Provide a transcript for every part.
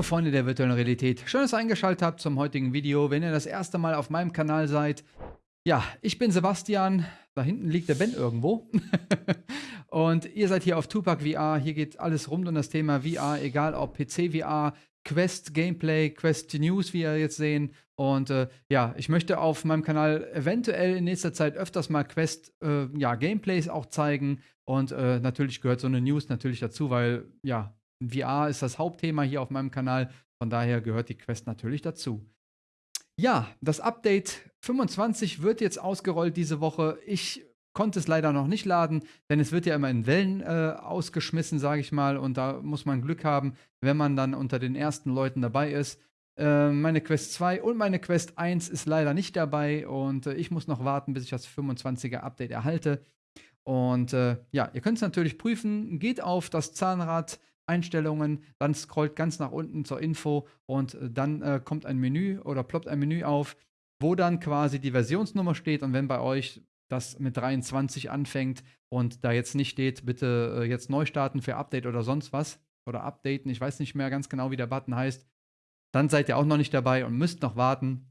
Hallo Freunde der virtuellen Realität, schön, dass ihr eingeschaltet habt zum heutigen Video. Wenn ihr das erste Mal auf meinem Kanal seid, ja, ich bin Sebastian, da hinten liegt der Ben irgendwo. und ihr seid hier auf Tupac VR, hier geht alles rund um das Thema VR, egal ob PC VR, Quest Gameplay, Quest News, wie ihr jetzt sehen. Und äh, ja, ich möchte auf meinem Kanal eventuell in nächster Zeit öfters mal Quest äh, ja, Gameplays auch zeigen. Und äh, natürlich gehört so eine News natürlich dazu, weil ja, VR ist das Hauptthema hier auf meinem Kanal. Von daher gehört die Quest natürlich dazu. Ja, das Update 25 wird jetzt ausgerollt diese Woche. Ich konnte es leider noch nicht laden, denn es wird ja immer in Wellen äh, ausgeschmissen, sage ich mal. Und da muss man Glück haben, wenn man dann unter den ersten Leuten dabei ist. Äh, meine Quest 2 und meine Quest 1 ist leider nicht dabei und äh, ich muss noch warten, bis ich das 25er Update erhalte. Und äh, ja, ihr könnt es natürlich prüfen. Geht auf das Zahnrad Einstellungen, dann scrollt ganz nach unten zur Info und äh, dann äh, kommt ein Menü oder ploppt ein Menü auf, wo dann quasi die Versionsnummer steht und wenn bei euch das mit 23 anfängt und da jetzt nicht steht, bitte äh, jetzt neu starten für Update oder sonst was oder updaten, ich weiß nicht mehr ganz genau, wie der Button heißt, dann seid ihr auch noch nicht dabei und müsst noch warten.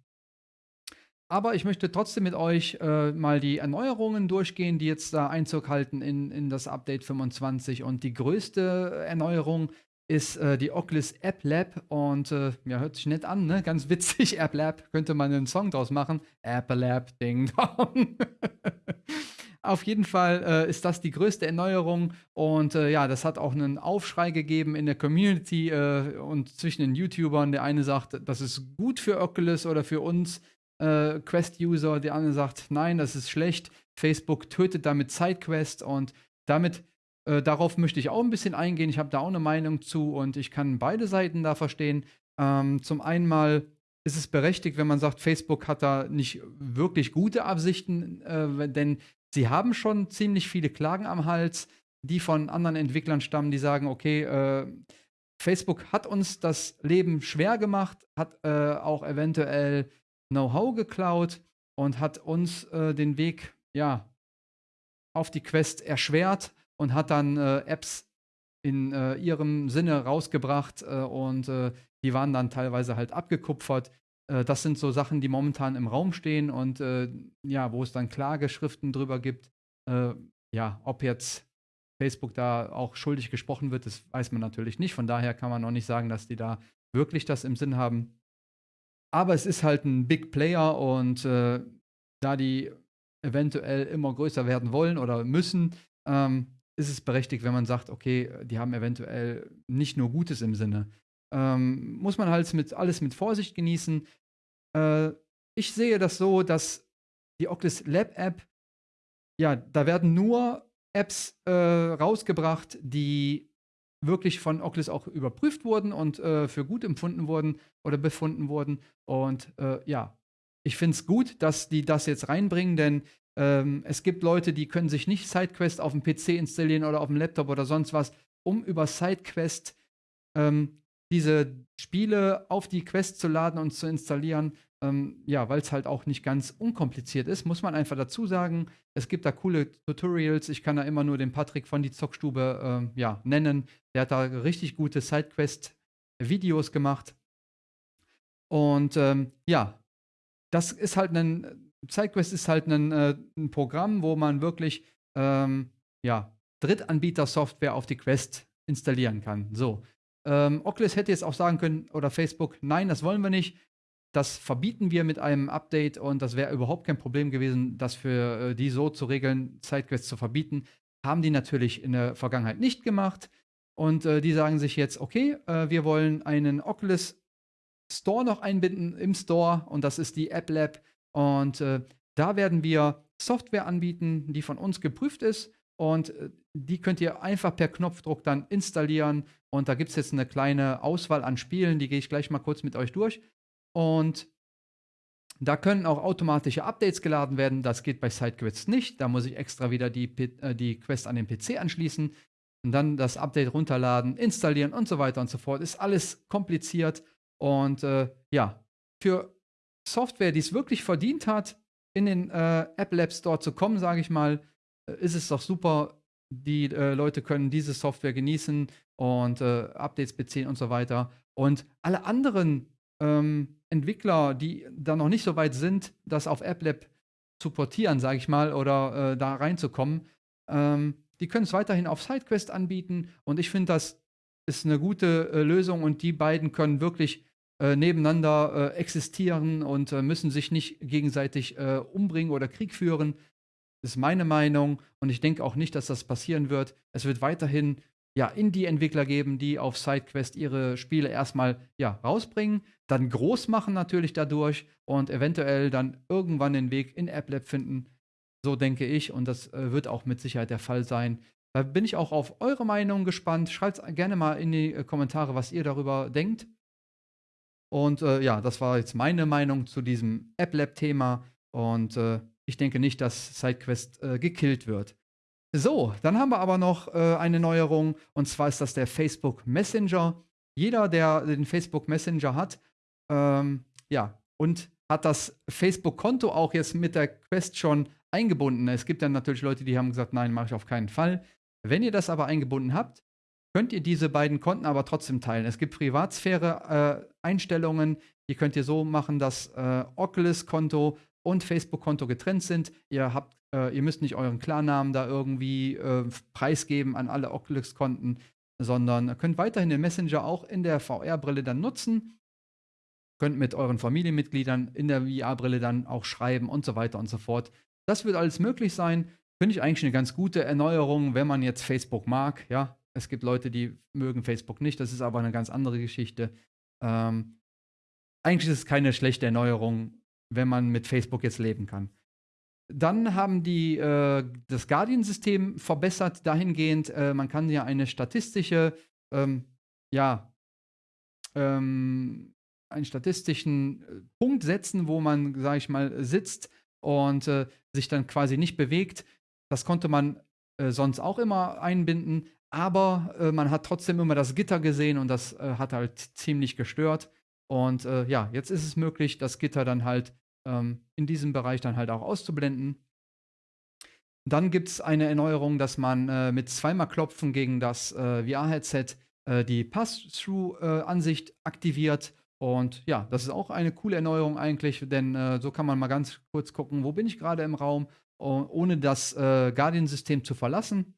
Aber ich möchte trotzdem mit euch äh, mal die Erneuerungen durchgehen, die jetzt da Einzug halten in, in das Update 25. Und die größte Erneuerung ist äh, die Oculus App Lab. Und äh, ja, hört sich nett an, ne? Ganz witzig. App Lab, könnte man einen Song draus machen. App Lab, Ding Dong. Auf jeden Fall äh, ist das die größte Erneuerung und äh, ja, das hat auch einen Aufschrei gegeben in der Community äh, und zwischen den YouTubern. Der eine sagt, das ist gut für Oculus oder für uns, äh, Quest-User, der andere sagt, nein, das ist schlecht. Facebook tötet damit SideQuest und damit, äh, darauf möchte ich auch ein bisschen eingehen. Ich habe da auch eine Meinung zu und ich kann beide Seiten da verstehen. Ähm, zum einen mal ist es berechtigt, wenn man sagt, Facebook hat da nicht wirklich gute Absichten, äh, denn sie haben schon ziemlich viele Klagen am Hals, die von anderen Entwicklern stammen, die sagen, okay, äh, Facebook hat uns das Leben schwer gemacht, hat äh, auch eventuell Know-how geklaut und hat uns äh, den Weg ja, auf die Quest erschwert und hat dann äh, Apps in äh, ihrem Sinne rausgebracht äh, und äh, die waren dann teilweise halt abgekupfert. Äh, das sind so Sachen, die momentan im Raum stehen und ja, wo es dann Klageschriften drüber gibt. ja, ob jetzt Facebook da auch schuldig gesprochen wird, das weiß man natürlich nicht. Von daher kann man auch nicht sagen, dass die da wirklich das im Sinn haben. Aber es ist halt ein Big Player und äh, da die eventuell immer größer werden wollen oder müssen, ähm, ist es berechtigt, wenn man sagt, okay, die haben eventuell nicht nur Gutes im Sinne. Ähm, muss man halt mit, alles mit Vorsicht genießen. Äh, ich sehe das so, dass die Oculus Lab App, ja, da werden nur Apps äh, rausgebracht, die wirklich von Oculus auch überprüft wurden und äh, für gut empfunden wurden oder befunden wurden. Und äh, ja, ich finde es gut, dass die das jetzt reinbringen, denn ähm, es gibt Leute, die können sich nicht SideQuest auf dem PC installieren oder auf dem Laptop oder sonst was, um über SideQuest ähm, diese Spiele auf die Quest zu laden und zu installieren. Ähm, ja, weil es halt auch nicht ganz unkompliziert ist, muss man einfach dazu sagen. Es gibt da coole Tutorials. Ich kann da immer nur den Patrick von die Zockstube ähm, ja, nennen. Der hat da richtig gute Sidequest-Videos gemacht. Und ähm, ja, das ist halt ein, SideQuest ist halt ein, äh, ein Programm, wo man wirklich ähm, ja, Drittanbieter-Software auf die Quest installieren kann. So. Ähm, Oculus hätte jetzt auch sagen können, oder Facebook, nein, das wollen wir nicht. Das verbieten wir mit einem Update und das wäre überhaupt kein Problem gewesen, das für äh, die so zu regeln, Sidequests zu verbieten. Haben die natürlich in der Vergangenheit nicht gemacht. Und äh, die sagen sich jetzt, okay, äh, wir wollen einen Oculus Store noch einbinden im Store und das ist die App Lab. Und äh, da werden wir Software anbieten, die von uns geprüft ist. Und äh, die könnt ihr einfach per Knopfdruck dann installieren. Und da gibt es jetzt eine kleine Auswahl an Spielen, die gehe ich gleich mal kurz mit euch durch. Und da können auch automatische Updates geladen werden. Das geht bei SideQuest nicht. Da muss ich extra wieder die, äh, die Quest an den PC anschließen und dann das Update runterladen, installieren und so weiter und so fort. Ist alles kompliziert. Und äh, ja, für Software, die es wirklich verdient hat, in den äh, App Lab Store zu kommen, sage ich mal, äh, ist es doch super. Die äh, Leute können diese Software genießen und Updates beziehen und so weiter. Und alle anderen ähm, Entwickler, die da noch nicht so weit sind, das auf AppLab zu portieren, sage ich mal, oder äh, da reinzukommen, ähm, die können es weiterhin auf SideQuest anbieten. Und ich finde, das ist eine gute äh, Lösung und die beiden können wirklich äh, nebeneinander äh, existieren und äh, müssen sich nicht gegenseitig äh, umbringen oder Krieg führen. Das ist meine Meinung und ich denke auch nicht, dass das passieren wird. Es wird weiterhin ja, Indie-Entwickler geben, die auf SideQuest ihre Spiele erstmal ja, rausbringen, dann groß machen natürlich dadurch und eventuell dann irgendwann den Weg in AppLab finden. So denke ich und das äh, wird auch mit Sicherheit der Fall sein. Da bin ich auch auf eure Meinung gespannt. Schreibt gerne mal in die äh, Kommentare, was ihr darüber denkt. Und äh, ja, das war jetzt meine Meinung zu diesem AppLab-Thema. Und äh, ich denke nicht, dass SideQuest äh, gekillt wird. So, dann haben wir aber noch äh, eine Neuerung. Und zwar ist das der Facebook Messenger. Jeder, der den Facebook Messenger hat, ähm, ja, und hat das Facebook-Konto auch jetzt mit der Quest schon eingebunden. Es gibt dann natürlich Leute, die haben gesagt, nein, mache ich auf keinen Fall. Wenn ihr das aber eingebunden habt, könnt ihr diese beiden Konten aber trotzdem teilen. Es gibt Privatsphäre-Einstellungen, äh, die könnt ihr so machen, dass äh, Oculus-Konto und Facebook-Konto getrennt sind. Ihr, habt, äh, ihr müsst nicht euren Klarnamen da irgendwie äh, preisgeben an alle Oculus-Konten, sondern könnt weiterhin den Messenger auch in der VR-Brille dann nutzen. Könnt mit euren Familienmitgliedern in der VR-Brille dann auch schreiben und so weiter und so fort. Das wird alles möglich sein. Finde ich eigentlich eine ganz gute Erneuerung, wenn man jetzt Facebook mag. Ja, es gibt Leute, die mögen Facebook nicht. Das ist aber eine ganz andere Geschichte. Ähm, eigentlich ist es keine schlechte Erneuerung, wenn man mit Facebook jetzt leben kann. Dann haben die äh, das Guardian-System verbessert dahingehend, äh, man kann ja eine statistische, ähm, ja, ähm, einen statistischen äh, Punkt setzen, wo man, sage ich mal, sitzt und äh, sich dann quasi nicht bewegt. Das konnte man äh, sonst auch immer einbinden, aber äh, man hat trotzdem immer das Gitter gesehen und das äh, hat halt ziemlich gestört. Und äh, ja, jetzt ist es möglich, das Gitter dann halt ähm, in diesem Bereich dann halt auch auszublenden. Dann gibt es eine Erneuerung, dass man mit zweimal Klopfen gegen das VR-Headset die Pass-Through-Ansicht aktiviert. Und ja, das ist auch eine coole Erneuerung eigentlich, denn so kann man mal ganz kurz gucken, wo bin ich gerade im Raum ohne das äh, Guardian-System zu verlassen.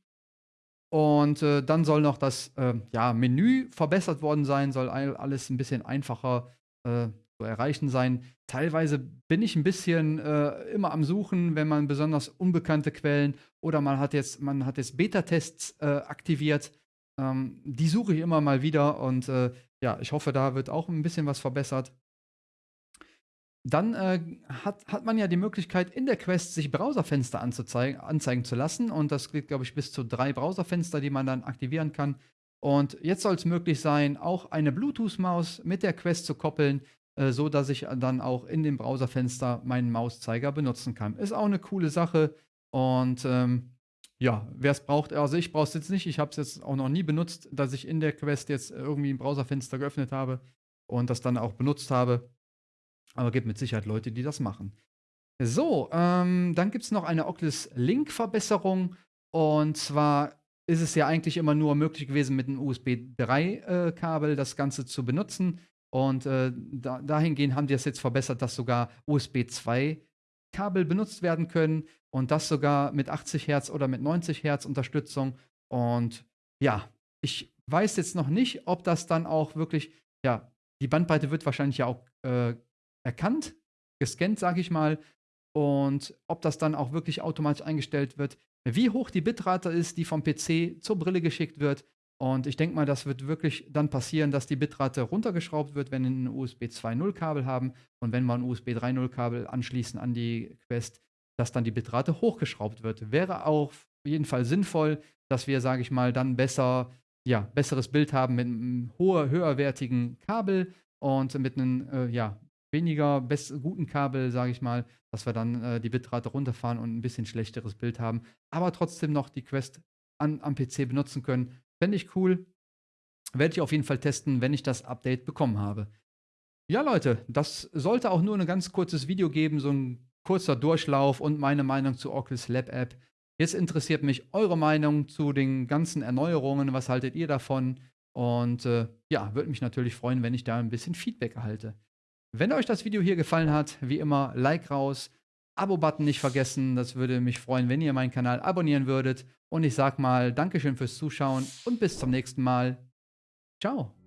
Und äh, dann soll noch das äh, ja, Menü verbessert worden sein, soll alles ein bisschen einfacher äh, zu erreichen sein. Teilweise bin ich ein bisschen äh, immer am Suchen, wenn man besonders unbekannte Quellen oder man hat jetzt, jetzt Beta-Tests äh, aktiviert. Ähm, die suche ich immer mal wieder und ja, ich hoffe, da wird auch ein bisschen was verbessert. Dann äh, hat, hat man ja die Möglichkeit, in der Quest sich Browserfenster anzeigen zu lassen. Und das geht, glaube ich, bis zu drei Browserfenster, die man dann aktivieren kann. Und jetzt soll es möglich sein, auch eine Bluetooth-Maus mit der Quest zu koppeln, äh, so dass ich dann auch in dem Browserfenster meinen Mauszeiger benutzen kann. Ist auch eine coole Sache. Und ähm, ja, wer es braucht, also ich brauche es jetzt nicht. Ich habe es jetzt auch noch nie benutzt, dass ich in der Quest jetzt irgendwie ein Browserfenster geöffnet habe und das dann auch benutzt habe. Aber gibt mit Sicherheit Leute, die das machen. So, ähm, dann gibt es noch eine Oculus Link-Verbesserung. Und zwar ist es ja eigentlich immer nur möglich gewesen, mit einem USB 3-Kabel äh, das Ganze zu benutzen. Und äh, da, dahingehend haben die es jetzt verbessert, dass sogar USB 2 Kabel benutzt werden können und das sogar mit 80 Hertz oder mit 90 Hertz Unterstützung. Und ja, ich weiß jetzt noch nicht, ob das dann auch wirklich, ja, die Bandbreite wird wahrscheinlich ja auch äh, erkannt, gescannt, sage ich mal. Und ob das dann auch wirklich automatisch eingestellt wird, wie hoch die Bitrate ist, die vom PC zur Brille geschickt wird. Und ich denke mal, das wird wirklich dann passieren, dass die Bitrate runtergeschraubt wird, wenn wir ein USB 2.0 Kabel haben. Und wenn wir ein USB 3.0 Kabel anschließen an die Quest, dass dann die Bitrate hochgeschraubt wird. Wäre auch auf jeden Fall sinnvoll, dass wir, sage ich mal, dann besser, ja, besseres Bild haben mit einem hoher, höherwertigen Kabel und mit einem, äh, ja, weniger guten Kabel, sage ich mal, dass wir dann äh, die Bitrate runterfahren und ein bisschen schlechteres Bild haben, aber trotzdem noch die Quest an, am PC benutzen können. Fände ich cool. Werde ich auf jeden Fall testen, wenn ich das Update bekommen habe. Ja, Leute, das sollte auch nur ein ganz kurzes Video geben, so ein kurzer Durchlauf und meine Meinung zu Oculus Lab App. Jetzt interessiert mich eure Meinung zu den ganzen Erneuerungen. Was haltet ihr davon? Und äh, ja, würde mich natürlich freuen, wenn ich da ein bisschen Feedback erhalte. Wenn euch das Video hier gefallen hat, wie immer, Like raus, Abo-Button nicht vergessen. Das würde mich freuen, wenn ihr meinen Kanal abonnieren würdet. Und ich sag mal Dankeschön fürs Zuschauen und bis zum nächsten Mal. Ciao.